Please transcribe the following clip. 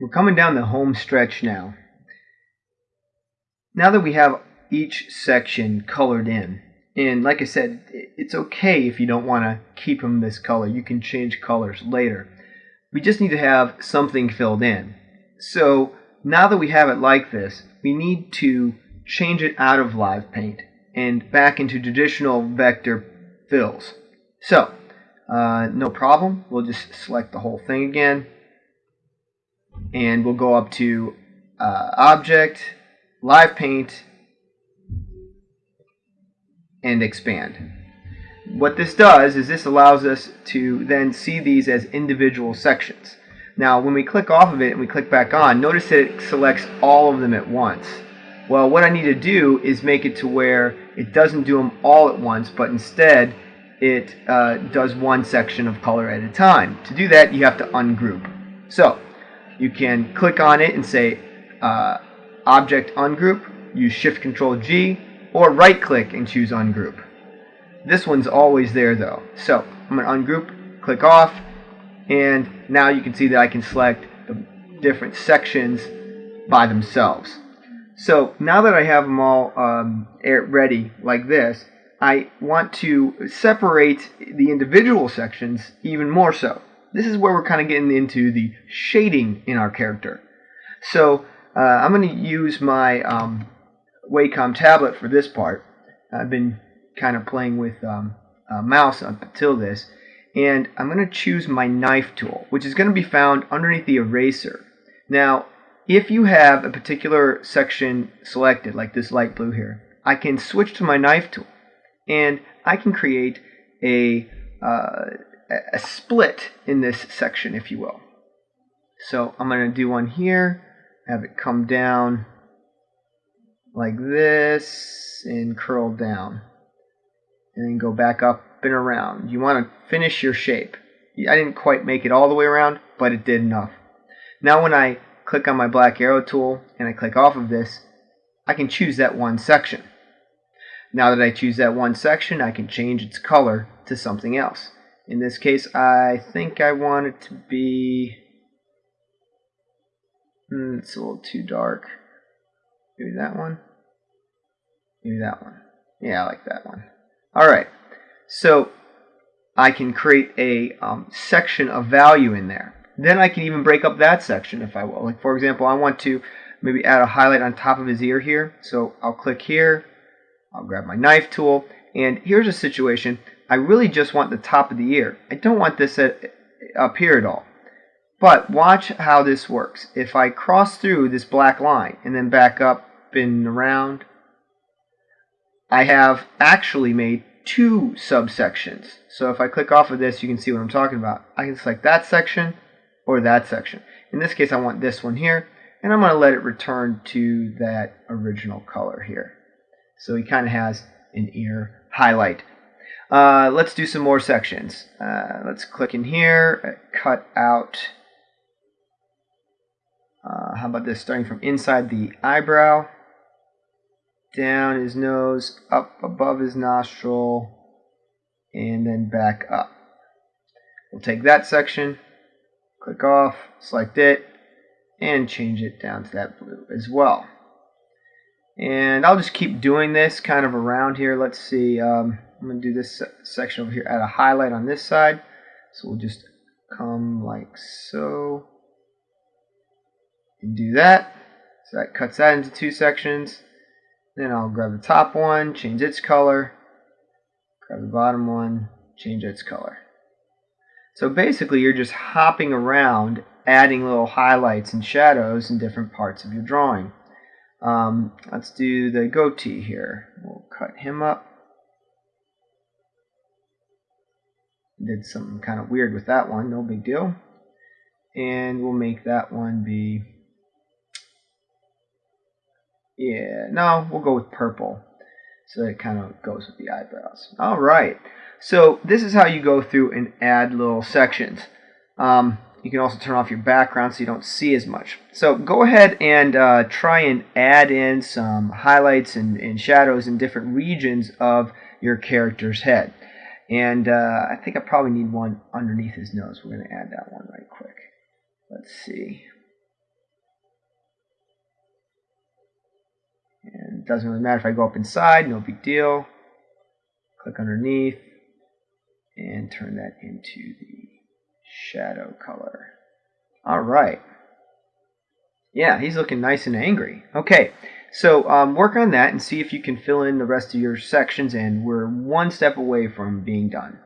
we're coming down the home stretch now. Now that we have each section colored in, and like I said, it's okay if you don't want to keep them this color. You can change colors later. We just need to have something filled in. So now that we have it like this, we need to change it out of live paint and back into traditional vector fills. So, uh, no problem. We'll just select the whole thing again. And we'll go up to uh, Object, Live Paint, and Expand. What this does is this allows us to then see these as individual sections. Now, when we click off of it and we click back on, notice that it selects all of them at once. Well, what I need to do is make it to where it doesn't do them all at once, but instead it uh, does one section of color at a time. To do that, you have to ungroup. So, you can click on it and say uh, Object Ungroup, use Shift Control G, or right click and choose Ungroup. This one's always there though. So, I'm going to ungroup, click off, and now you can see that I can select the different sections by themselves. So now that I have them all um, ready like this, I want to separate the individual sections even more so. This is where we're kind of getting into the shading in our character. So uh, I'm going to use my um, Wacom tablet for this part. I've been kind of playing with um, a mouse up until this. And I'm going to choose my knife tool, which is going to be found underneath the eraser. Now, if you have a particular section selected, like this light blue here, I can switch to my knife tool and I can create a, uh, a split in this section, if you will. So I'm going to do one here, have it come down like this and curl down and then go back up and around. You want to finish your shape. I didn't quite make it all the way around, but it did enough. Now when I click on my black arrow tool and I click off of this, I can choose that one section. Now that I choose that one section, I can change its color to something else. In this case, I think I want it to be... Hmm, it's a little too dark. Maybe that one? Maybe that one. Yeah, I like that one. Alright, so I can create a um, section of value in there. Then I can even break up that section if I will. Like for example, I want to maybe add a highlight on top of his ear here. So I'll click here, I'll grab my knife tool, and here's a situation. I really just want the top of the ear. I don't want this at, up here at all. But watch how this works. If I cross through this black line and then back up and around, I have actually made two subsections. So if I click off of this, you can see what I'm talking about. I can select that section or that section. In this case, I want this one here, and I'm going to let it return to that original color here. So he kind of has an ear highlight. Uh, let's do some more sections. Uh, let's click in here, cut out, uh, how about this, starting from inside the eyebrow, down his nose, up above his nostril, and then back up. We'll take that section, click off, select it, and change it down to that blue as well. And I'll just keep doing this kind of around here. Let's see, um, I'm going to do this section over here, add a highlight on this side. So we'll just come like so, and do that. So that cuts that into two sections. Then I'll grab the top one, change its color, grab the bottom one, change its color. So basically you're just hopping around adding little highlights and shadows in different parts of your drawing. Um, let's do the goatee here. We'll cut him up. Did something kind of weird with that one, no big deal. And we'll make that one be, yeah, no, we'll go with purple. So it kind of goes with the eyebrows. All right. So this is how you go through and add little sections. Um, you can also turn off your background so you don't see as much. So go ahead and uh, try and add in some highlights and, and, shadows in different regions of your character's head. And uh, I think I probably need one underneath his nose. We're going to add that one right quick. Let's see. And it doesn't really matter if I go up inside, no big deal. Click underneath and turn that into the shadow color. All right. Yeah, he's looking nice and angry. Okay, so um, work on that and see if you can fill in the rest of your sections and we're one step away from being done.